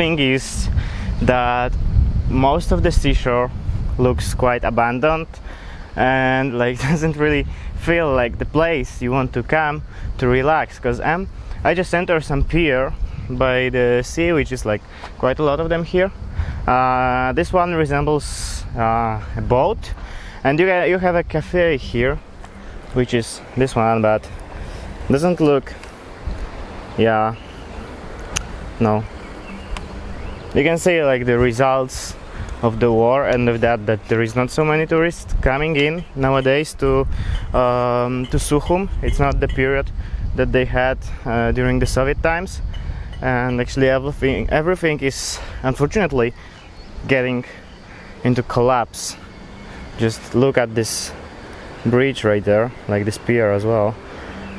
thing is that most of the seashore looks quite abandoned and like doesn't really feel like the place you want to come to relax because I'm I just entered some pier by the sea which is like quite a lot of them here. Uh, this one resembles uh, a boat. And you, you have a cafe here which is this one but doesn't look yeah no you can see like the results of the war and of that that there is not so many tourists coming in nowadays to um, to Sukhum it's not the period that they had uh, during the Soviet times. And actually everything everything is unfortunately getting into collapse. Just look at this bridge right there like this pier as well.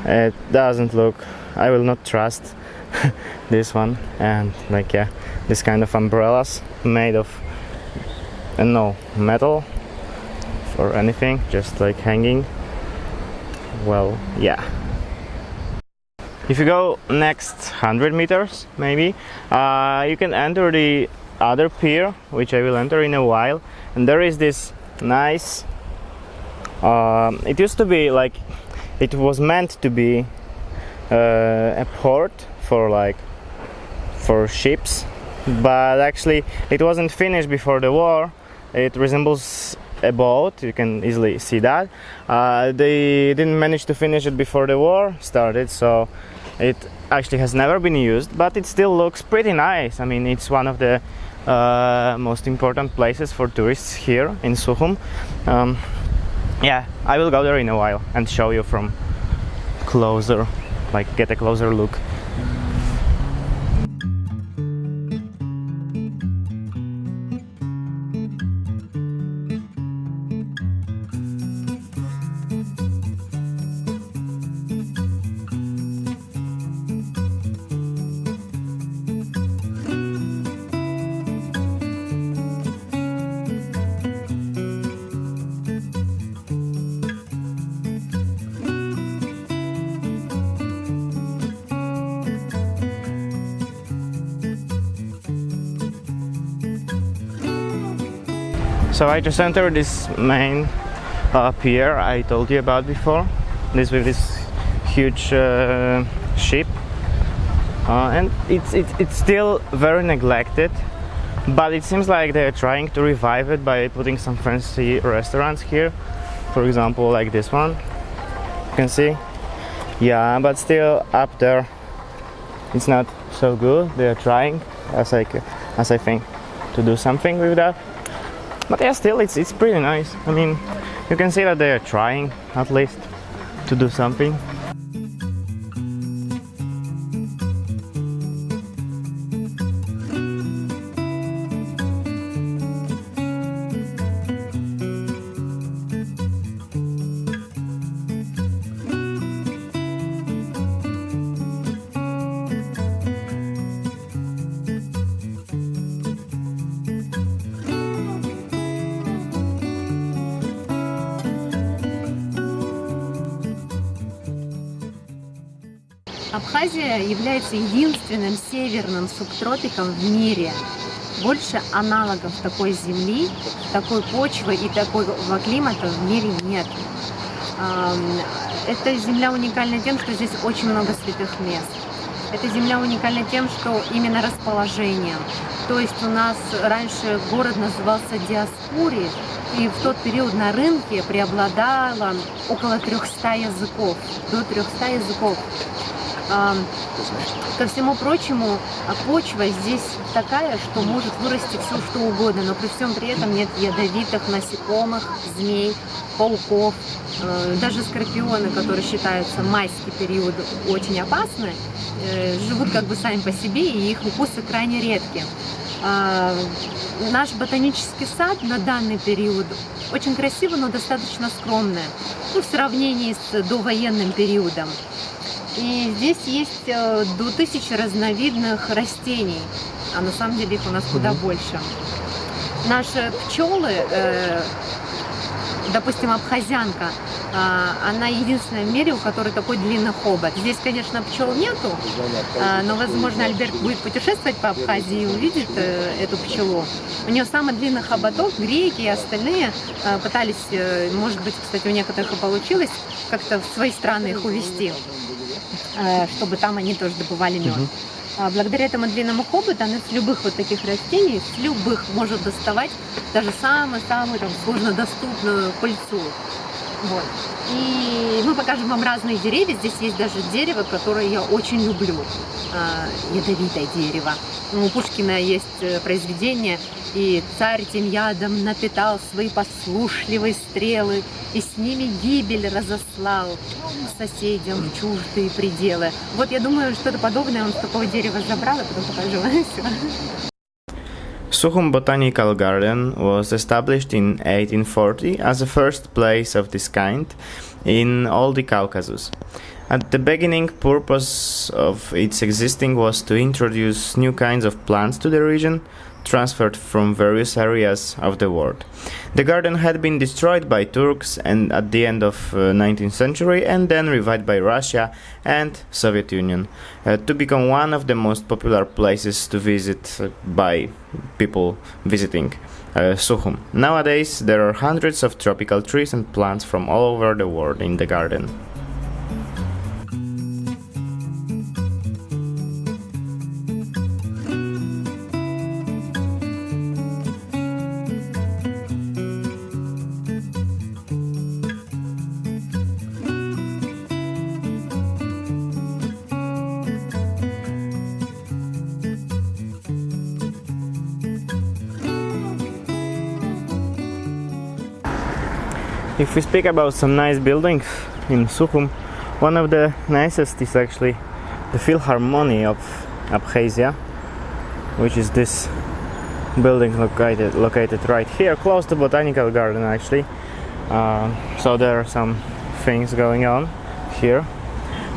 It doesn't look I will not trust this one and like yeah this kind of umbrellas made of uh, no metal or anything just like hanging. Well yeah. If you go next 100 meters maybe uh, you can enter the other pier which I will enter in a while. And there is this nice uh, it used to be like it was meant to be uh, a port for like for ships. But actually it wasn't finished before the war. It resembles a boat. You can easily see that. Uh, they didn't manage to finish it before the war started so it actually has never been used but it still looks pretty nice. I mean it's one of the uh, most important places for tourists here in Sukhum um, yeah I will go there in a while and show you from closer like get a closer look so I just entered this main uh, pier I told you about before. This with this huge uh, ship. Uh, and it's, it's it's still very neglected but it seems like they're trying to revive it by putting some fancy restaurants here. For example like this one. You can see. Yeah but still up there it's not so good. They're trying as I as I think to do something with that but yeah still it's it's pretty nice. I mean you can see that they are trying at least to do something Абхазия является единственным северным субтропиком в мире. Больше аналогов такой земли, такой почвы и такого климата в мире нет. Эта земля уникальна тем, что здесь очень много святых мест. Эта земля уникальна тем, что именно расположением. То есть у нас раньше город назывался Диаспури, и в тот период на рынке преобладало около 300 языков, до 300 языков. Ко всему прочему, а почва здесь такая, что может вырасти все что угодно, но при всем при этом нет ядовитых насекомых, змей, пауков, э, даже скорпионы, которые считаются майский период очень опасны, э, живут как бы сами по себе, и их укусы крайне редки. А, наш ботанический сад на данный период очень красиво, но достаточно скромный, ну, в сравнении с довоенным периодом. И здесь есть э, до тысячи разновидных растений, а на самом деле их у нас куда больше. Наши пчелы, э, допустим, абхазянка, а, она единственная в мире, у которой такой длинный хобот. Здесь, конечно, пчел нету, а, но, возможно, Альберт будет путешествовать по Абхазии и увидит э, эту пчелу. У нее самый длинный хоботок, греки и остальные э, пытались, может быть, кстати, у некоторых и получилось, как-то в свои страны их увезти, чтобы там они тоже добывали мед. А благодаря этому длинному хоботу она с любых вот таких растений, с любых может доставать даже самую-самую там сложно доступную пыльцу. Вот. И мы покажем вам разные деревья. Здесь есть даже дерево, которое я очень люблю. Э, ядовитое дерево. У Пушкина есть э, произведение «И царь тем ядом напитал свои послушливые стрелы, и с ними гибель разослал соседям в чуждые пределы». Вот я думаю, что-то подобное он с такого дерева забрал, а потом покажу. Sukhum Botanical Garden was established in 1840 as the first place of this kind in all the Caucasus. At the beginning, purpose of its existing was to introduce new kinds of plants to the region, transferred from various areas of the world. The garden had been destroyed by Turks and at the end of uh, 19th century and then revived by Russia and Soviet Union uh, to become one of the most popular places to visit uh, by people visiting uh, Sukhum. Nowadays there are hundreds of tropical trees and plants from all over the world in the garden. If we speak about some nice buildings in Sukhum, one of the nicest is actually the Philharmonic of Abkhazia, which is this building located located right here, close to Botanical Garden actually. Uh, so there are some things going on here.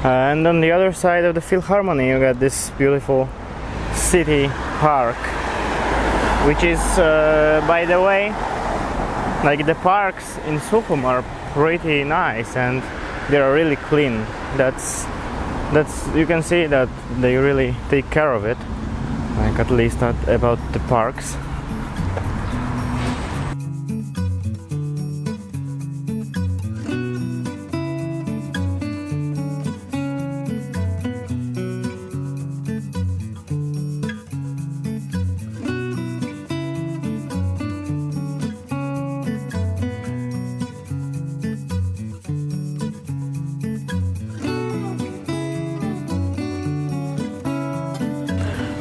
Uh, and on the other side of the Philharmonic you got this beautiful city park, which is, uh, by the way, like the parks in Sukhum are pretty nice and they are really clean. That's that's you can see that they really take care of it. Like at least not about the parks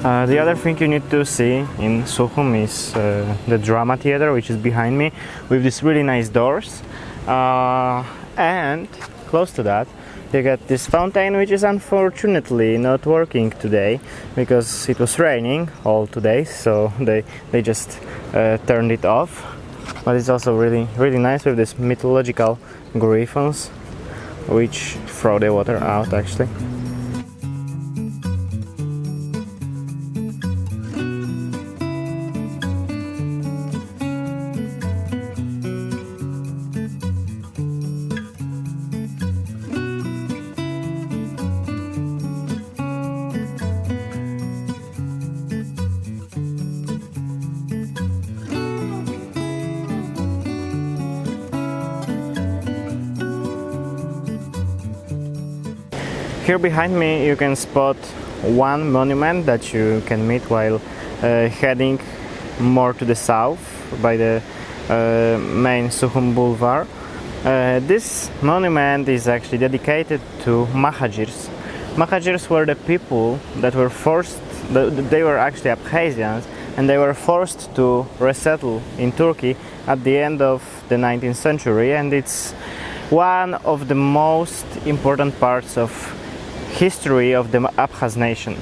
Uh, the other thing you need to see in Sukhum is uh, the drama theater which is behind me with these really nice doors. Uh, and close to that you get this fountain which is unfortunately not working today because it was raining all today so they, they just uh, turned it off. But it's also really really nice with these mythological griffons which throw the water out actually Here behind me you can spot one monument that you can meet while uh, heading more to the south by the uh, main Sukhum Boulevard. Uh, this monument is actually dedicated to Mahajirs. Mahajirs were the people that were forced, they were actually Abkhazians, and they were forced to resettle in Turkey at the end of the 19th century and it's one of the most important parts of history of the Abkhaz nation.